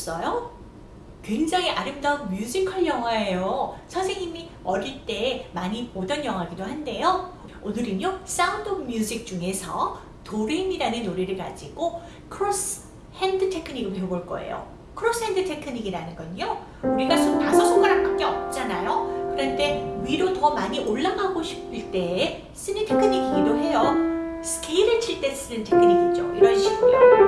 보셨어요? 굉장히 아름다운 뮤지컬 영화예요. 선생님이 어릴 때 많이 보던 영화기도 한데요. 오늘은요 Sound of Music 중에서 도레미라는 노래를 가지고 cross hand 테크닉을 배워볼 거예요. cross hand 테크닉이라는 건요 우리가 손 다섯 손가락밖에 없잖아요. 그런데 위로 더 많이 올라가고 싶을 때 쓰는 테크닉이기도 해요. 스케일을 칠 때 쓰는 테크닉이죠. 이런 식으로요.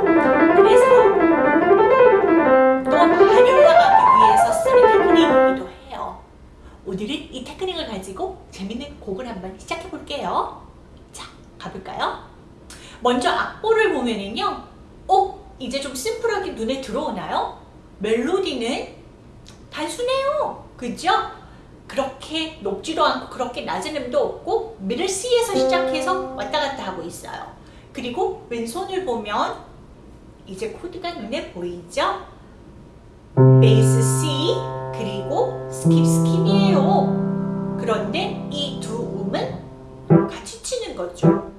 먼저 악보를 보면은요. 어? 이제 좀 심플하게 눈에 들어오나요? 멜로디는 단순해요. 그죠? 그렇게 높지도 않고 그렇게 낮은 음도 없고 middle C에서 시작해서 왔다 갔다 하고 있어요. 그리고 왼손을 보면 이제 코드가 눈에 보이죠? bass C 그리고 skip skip이에요. 그런데 이 두 음은 같이 치는 거죠.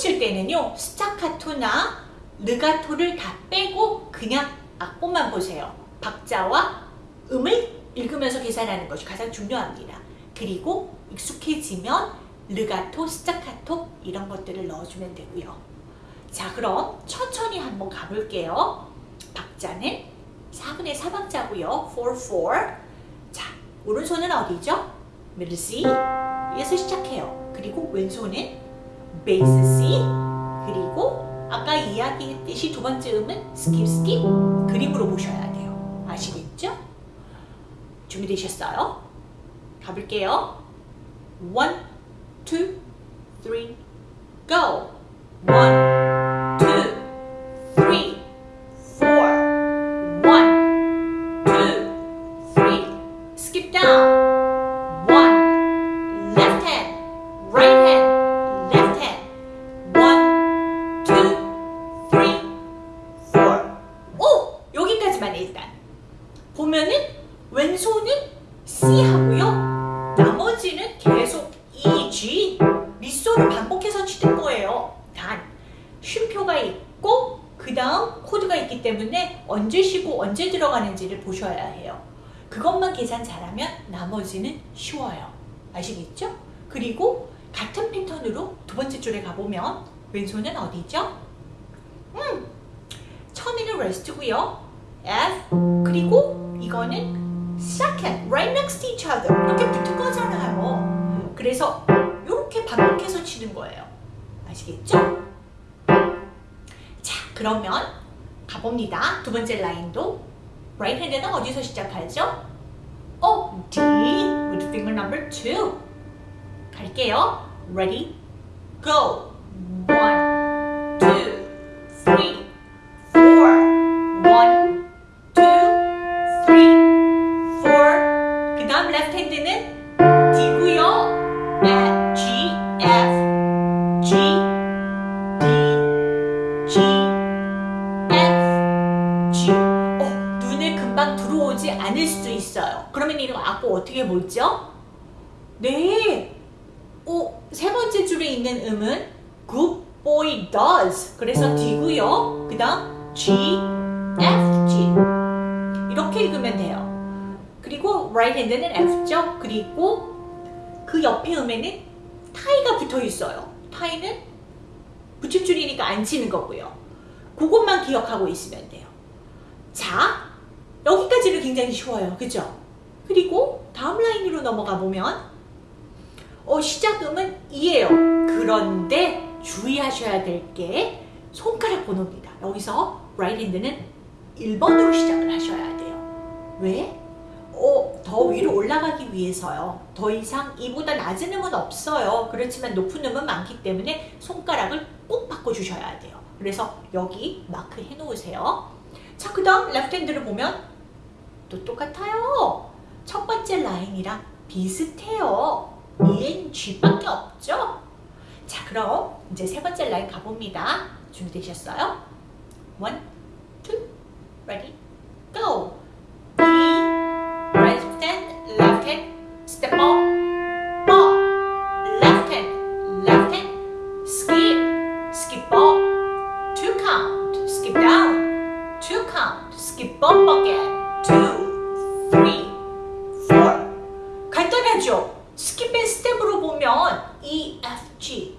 칠 때는요. 스타카토나 르가토를 다 빼고 그냥 악보만 보세요. 박자와 음을 읽으면서 계산하는 것이 가장 중요합니다. 그리고 익숙해지면 르가토, 스타카토 이런 것들을 넣어주면 되고요. 자 그럼 천천히 한번 가볼게요. 박자는 4분의 4박자고요. 4, 4. 자 오른손은 어디죠? C 에서 시작해요. 그리고 왼손은 bass C 그리고 아까 이야기했듯이 두 번째 음은 skip skip 그림으로 보셔야 돼요 아시겠죠? 준비되셨어요? 가볼게요 1, 2, 3, go 1 언제 쉬고 언제 들어가는지를 보셔야 해요. 그것만 계산 잘하면 나머지는 쉬워요. 아시겠죠? 그리고 같은 패턴으로 두 번째 줄에 가보면 왼손은 어디죠? 음, 처음에는 rest고요. F 그리고 이거는 second, right next to each other 이렇게 붙은 거잖아요. 그래서 이렇게 반복해서 치는 거예요. 아시겠죠? 자, 그러면 가봅니다. 두 번째 라인도 right hand는 어디서 시작하죠? 어, D with finger number two. 갈게요. Ready, go. One, two, three, 그래서 D고요. 그 다음 G, F, G. 이렇게 읽으면 돼요. 그리고 right hand는 F죠. 그리고 그 옆에 음에는 타이가 붙어 있어요. 타이는 붙임줄이니까 안 치는 거고요. 그것만 기억하고 있으면 돼요. 자, 여기까지는 굉장히 쉬워요. 그죠? 그리고 다음 라인으로 넘어가 보면 어, 시작음은 E에요. 그런데 주의하셔야 될 게 손가락 번호입니다. 여기서 right hand는 1번으로 시작을 하셔야 돼요. 왜? 어, 더 위로 올라가기 위해서요. 더 이상 이보다 낮은 음은 없어요. 그렇지만 높은 음은 많기 때문에 손가락을 꼭 바꿔주셔야 돼요. 그래서 여기 마크 해놓으세요. 자, 그 다음 left hand를 보면 또 똑같아요. 첫 번째 라인이랑 비슷해요. EN, G밖에 없죠? 자, 그럼 이제 세 번째 라인 가봅니다. 준비되셨어요? One, two, ready, go! Right hand, left hand, step up, up, left hand, left hand, skip, skip up, two count, skip down, two count, skip up again, two, three, four. 간단하죠? skip and step으로 보면 E, F, G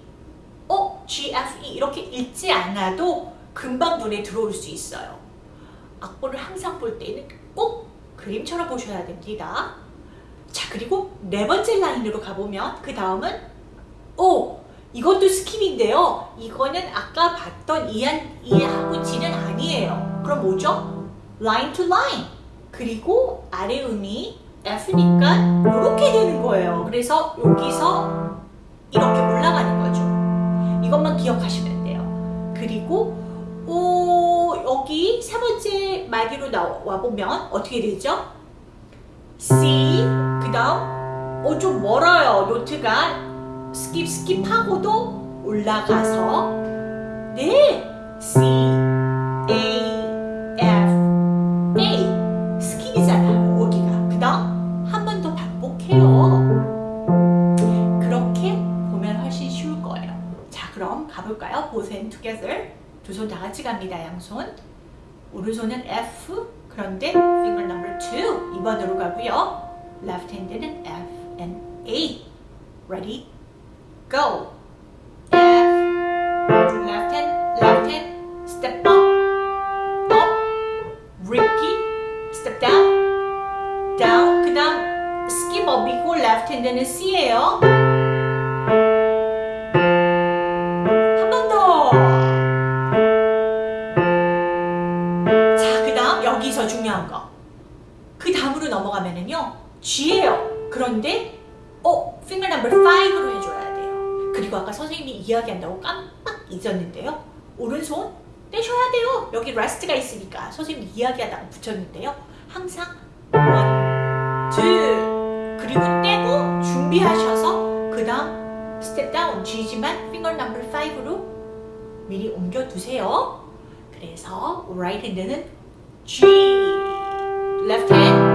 어? G, F, E 이렇게 읽지 않아도 금방 눈에 들어올 수 있어요. 악보를 항상 볼 때는 꼭 그림처럼 보셔야 됩니다. 자 그리고 네 번째 라인으로 가보면 그 다음은 오! 이것도 skip인데요. 이거는 아까 봤던 E한, E하고 G는 아니에요. 그럼 뭐죠? line to line. 그리고 아래 음이 F니까 이렇게 되는 거예요. 그래서 여기서 이렇게 올라가는 거죠. 이것만 기억하시면 돼요. 그리고 오, 여기 세 번째 마디로 나와 보면 어떻게 되죠? C 그 다음 어, 좀 멀어요. note가 skip skip하고도 올라가서 네 C A F 두 손 다 같이 갑니다. 양손 오른손은 F 그런데 finger number 2 2번으로 가고요. left hand는 F and A ready go F left hand left hand step up up repeat step down down 그 다음 skip up이고 left hand는 C예요 G예요. 그런데, 어, finger number 5로 해줘야 돼요. 그리고 아까 선생님이 이야기한다고 깜빡 잊었는데요. 오른손 떼셔야 돼요. 여기 rest가 있으니까 선생님이 이야기하다가 붙였는데요. 항상 one, two, 그리고 떼고 준비하셔서 그 다음 step down G지만 finger number 5로 미리 옮겨두세요. 그래서 right hand는 G, left hand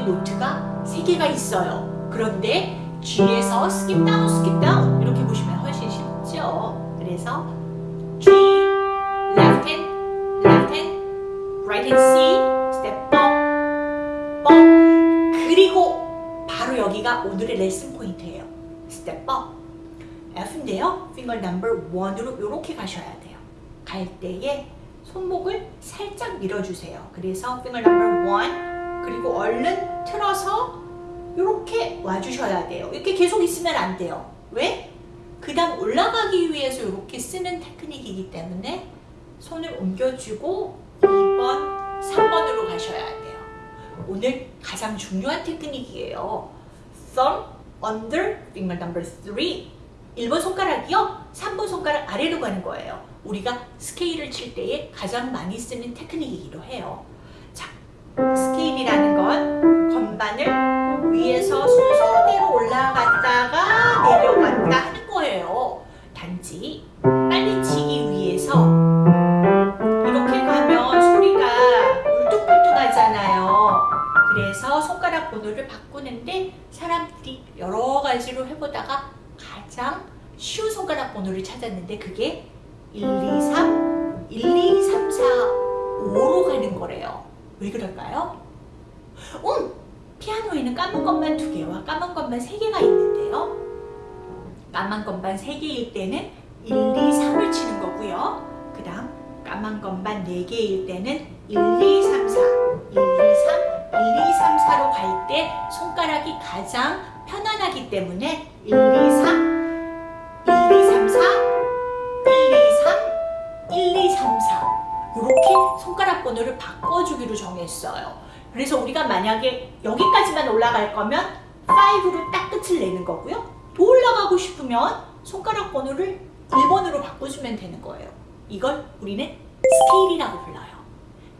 이번에는 노트가 세 개가 있어요. 그런데 G에서 skip down, skip down 이렇게 보시면 훨씬 쉽죠. 그래서 G, left hand, left hand, right hand C, step up, up 그리고 바로 여기가 오늘의 레슨 포인트예요. step up F인데요. finger number 1으로 이렇게 가셔야 돼요. 갈 때에 손목을 살짝 밀어주세요. 그래서 finger number 1 그리고 얼른 틀어서 이렇게 와주셔야 돼요. 이렇게 계속 있으면 안 돼요. 왜? 그 다음 올라가기 위해서 이렇게 쓰는 테크닉이기 때문에 손을 옮겨주고 2번, 3번으로 가셔야 돼요. 오늘 가장 중요한 테크닉이에요. thumb under finger number 3 1번 손가락이요. 3번 손가락 아래로 가는 거예요. 우리가 스케일을 칠 때에 가장 많이 쓰는 테크닉이기도 해요. 자, 스케일이라는 건 건반을 위에서 순서대로 올라갔다가 내려갔다 하는 거예요. 단지 빨리 치기 위해서 이렇게 가면 소리가 울퉁불퉁하잖아요. 그래서 손가락 번호를 바꾸는데 사람들이 여러 가지로 해보다가 가장 쉬운 손가락 번호를 찾았는데 그게 1, 2, 3, 1, 2, 3, 4, 5로 가는 거래요. 왜 그럴까요? 음! 피아노에는 까만 것만 두 개와 까만 것만 세 개가 있는데요. 까만 것만 세 개일 때는 1, 2, 3을 치는 거고요. 그 다음 까만 것만 네 개일 때는 1, 2, 3, 4, 1, 2, 3, 1, 2, 3, 4로 갈 때 손가락이 가장 편안하기 때문에 1, 2, 3, 번호를 바꿔주기로 정했어요. 그래서 우리가 만약에 여기까지만 올라갈 거면 5로 딱 끝을 내는 거고요. 더 올라가고 싶으면 손가락 번호를 1번으로 바꿔주면 되는 거예요. 이걸 우리는 스케일이라고 불러요.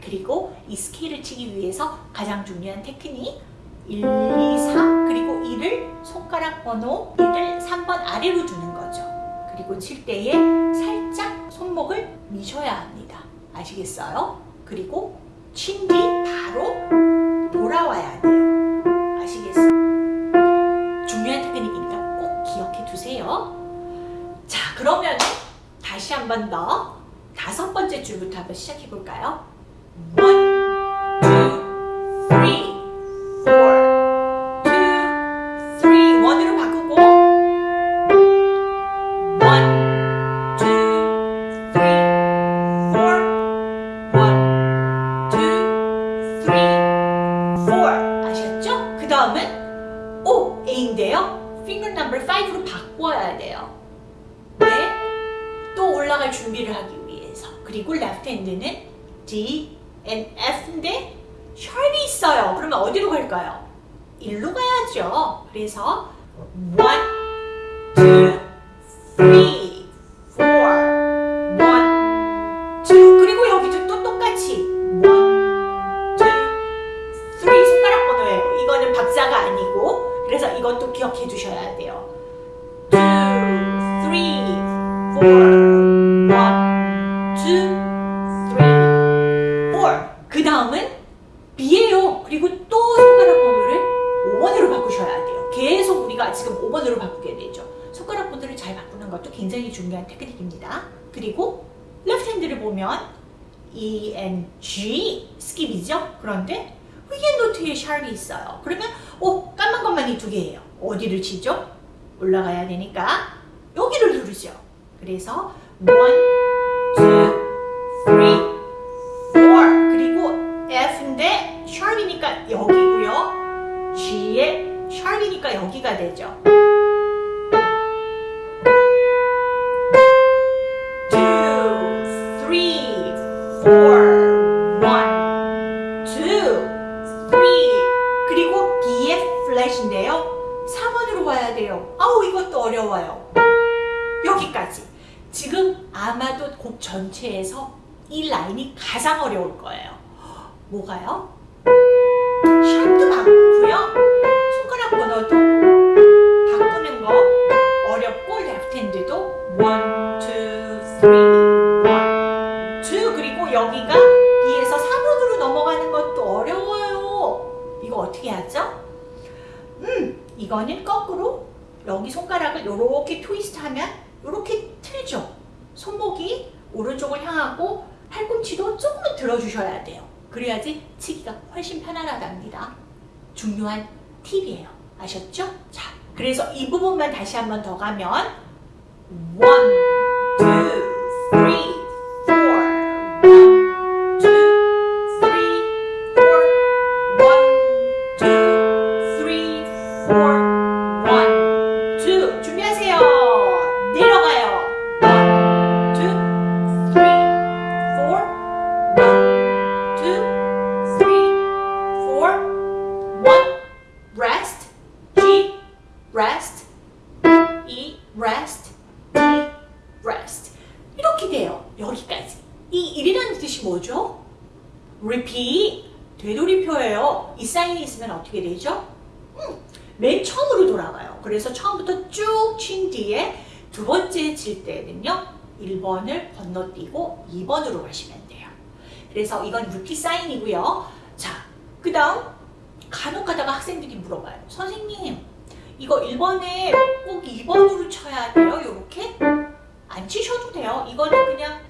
그리고 이 스케일을 치기 위해서 가장 중요한 테크닉 1, 2, 3 그리고 1을 손가락 번호 1을 3번 아래로 두는 거죠. 그리고 칠 때에 살짝 손목을 미셔야 합니다. 아시겠어요? 그리고 친 뒤 바로 돌아와야 돼요. 아시겠어요? 중요한 테크닉이니까 꼭 기억해 두세요. 자, 그러면 다시 한 번 더 다섯 번째 줄부터 한번 시작해 볼까요? 그런데 위에 노트에 샵이 있어요. 그러면 오 까만 것만 이 두 개예요. 어디를 치죠? 올라가야 되니까 여기를 누르죠. 그래서 1, 2, 3, 4 그리고 F인데 샵이니까 여기고요. G에 샵이니까 여기가 되죠. 어려울 거예요. 뭐가요? 그래야지 치기가 훨씬 편안하답니다. 중요한 팁이에요. 아셨죠? 자, 그래서 이 부분만 다시 한 번 더 가면 1, 2, 건너뛰고 2번으로 가시면 돼요. 그래서 이건 repeat 사인이고요. 자, 그 다음 간혹 가다가 학생들이 물어봐요. 선생님, 이거 1번에 꼭 2번으로 쳐야 돼요? 이렇게? 안 치셔도 돼요. 이거는 그냥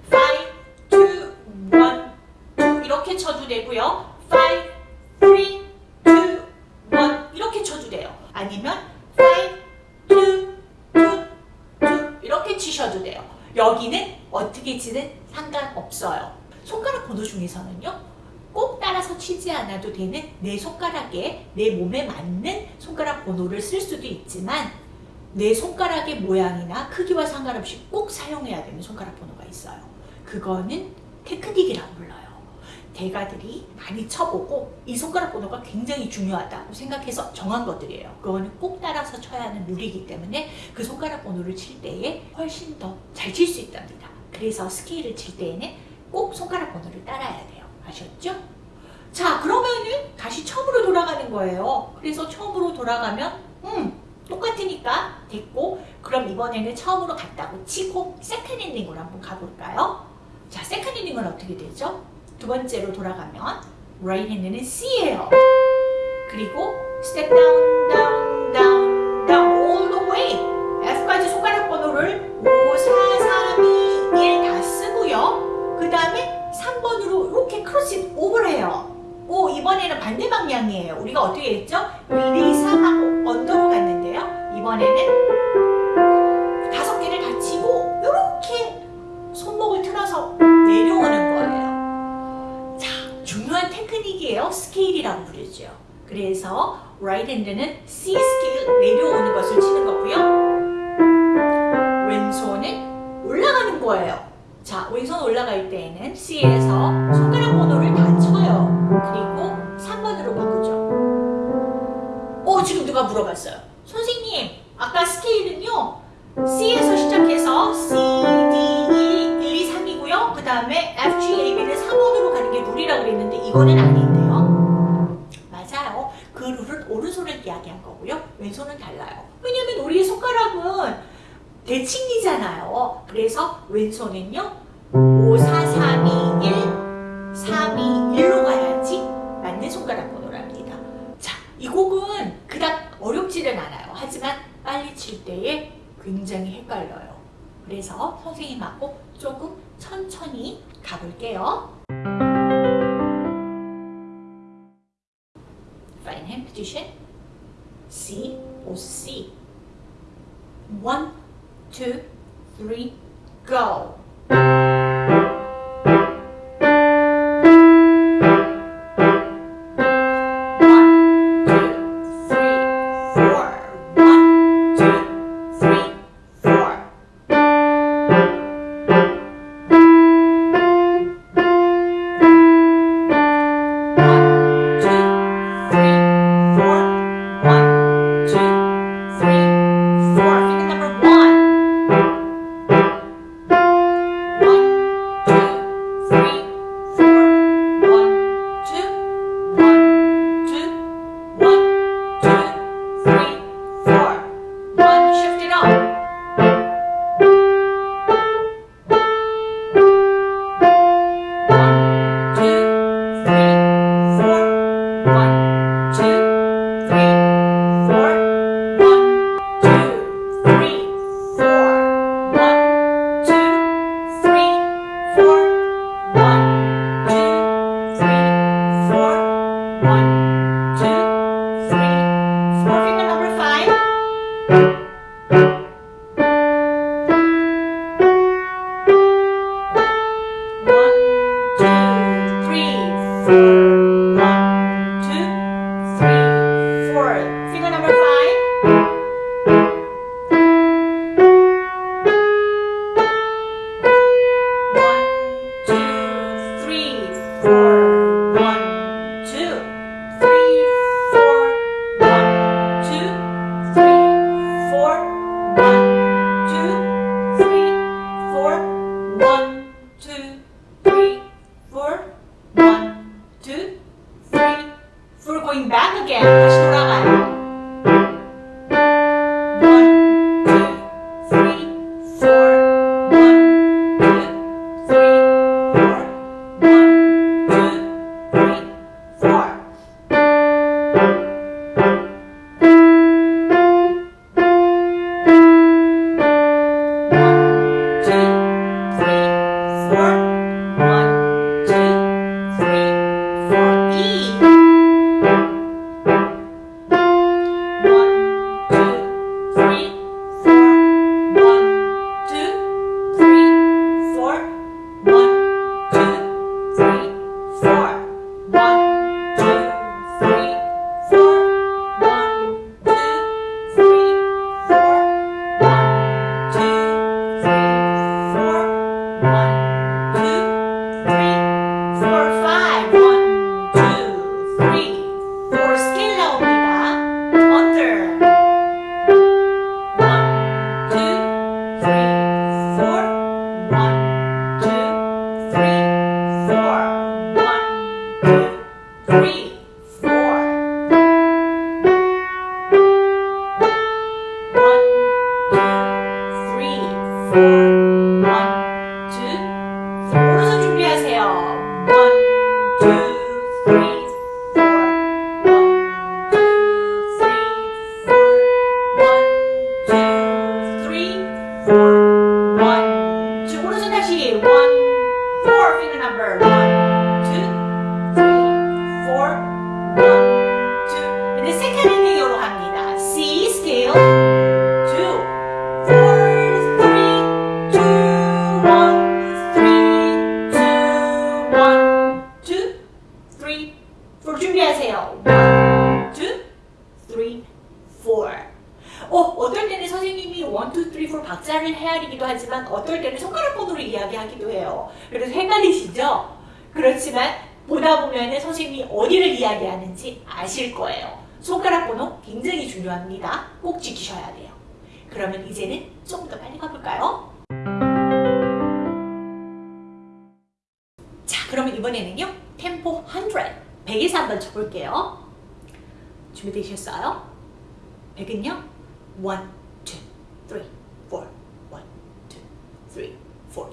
5, 2, 1, 2 이렇게 쳐도 되고요. 5, 3, 2, 1 이렇게 쳐도 돼요. 아니면 5, 2, 2, 2 이렇게 치셔도 돼요. 여기는 어떻게 치든 상관없어요. 손가락 번호 중에서는요. 꼭 따라서 치지 않아도 되는 내 손가락에 내 몸에 맞는 손가락 번호를 쓸 수도 있지만 내 손가락의 모양이나 크기와 상관없이 꼭 사용해야 되는 손가락 번호가 있어요. 그거는 테크닉이라고 불러요. 대가들이 많이 쳐보고 이 손가락 번호가 굉장히 중요하다고 생각해서 정한 것들이에요. 그거는 꼭 따라서 쳐야 하는 룰이기 때문에 그 손가락 번호를 칠 때에 훨씬 더 잘 칠 수 있답니다. 그래서 스케일을 칠 때에는 꼭 손가락 번호를 따라야 돼요. 아셨죠? 자 그러면은 다시 처음으로 돌아가는 거예요. 그래서 처음으로 돌아가면 음 똑같으니까 됐고 그럼 이번에는 처음으로 갔다고 치고 second ending으로 한번 가볼까요? 자 second ending은 어떻게 되죠? 두 번째로 돌아가면 right hand는 C예요. 그리고 step down, down, down, down all the way F까지 손가락 번호를 5, 4, 3, 2, 1다 쓰고요. 그 다음에 3번으로 이렇게 cross over를 해요. 오 이번에는 반대 방향이에요. 우리가 어떻게 했죠? 1, 2, 3 하고 under로 갔는데요. 이번에는 다섯 개를 다 치고 이렇게 손목을 틀어서 내려오는 거예요. 자, 중요한 테크닉이에요. 스케일이라고 부르죠. 그래서 right hand는 C 스케일 내려오는 것을 치는 거고요. 왼손은 올라가는 거예요. 자, 왼손 올라갈 때에는 C에서 손가락 번호를 다 쳐요. 그리고 3번으로 바꾸죠. 어, 지금 누가 물어봤어요. 선생님, 아까 스케일은요. C에서 시작해서 C, D, 1, 1, 2, 3이고요. 그 다음에 F, G, A, B를 3번으로 가는 게 룰이라고 그랬는데 이거는 아닌데요. 맞아요. 그 룰은 오른손을 이야기한 거고요. 왼손은 달라요. 왜냐면 우리의 손가락은 대칭이잖아요. 그래서 왼손은요. 5, 4, 3, 2, 1, 3, 2, 1로 가야지 맞는 손가락 번호랍니다. 자, 이 곡은 그닥 어렵지는 않아요. 하지만 빨리 칠 때에 굉장히 헷갈려요. 그래서 선생님하고 조금 천천히 가볼게요. Fine hand position. C, pose C. One, two, three, go.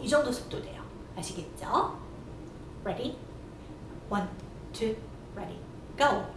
이 정도 속도돼요. 아시겠죠? Ready? One, two, ready, go!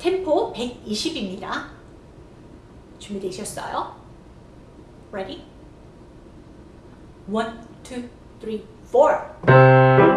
템포 120입니다. 준비되셨어요? Ready? One, two, three, four.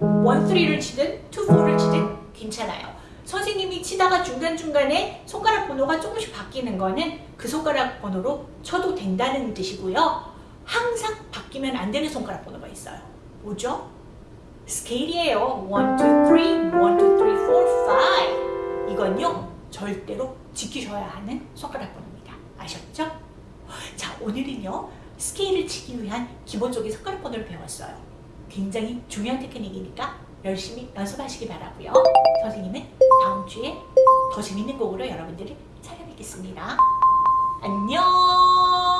1, 3를 치든 2, 4를 치든 괜찮아요. 선생님이 치다가 중간중간에 손가락 번호가 조금씩 바뀌는 거는 그 손가락 번호로 쳐도 된다는 뜻이고요. 항상 바뀌면 안 되는 손가락 번호가 있어요. 뭐죠? 스케일이에요. 1, 2, 3, 1, 2, 3, 4, 5. 이건요, 절대로 지키셔야 하는 손가락 번호입니다. 아셨죠? 자, 오늘은요, 스케일을 치기 위한 기본적인 손가락 번호를 배웠어요. 굉장히 중요한 테크닉이니까 열심히 연습하시기 바라고요. 선생님은 다음 주에 더 재밌는 곡으로 여러분들을 찾아뵙겠습니다. 안녕!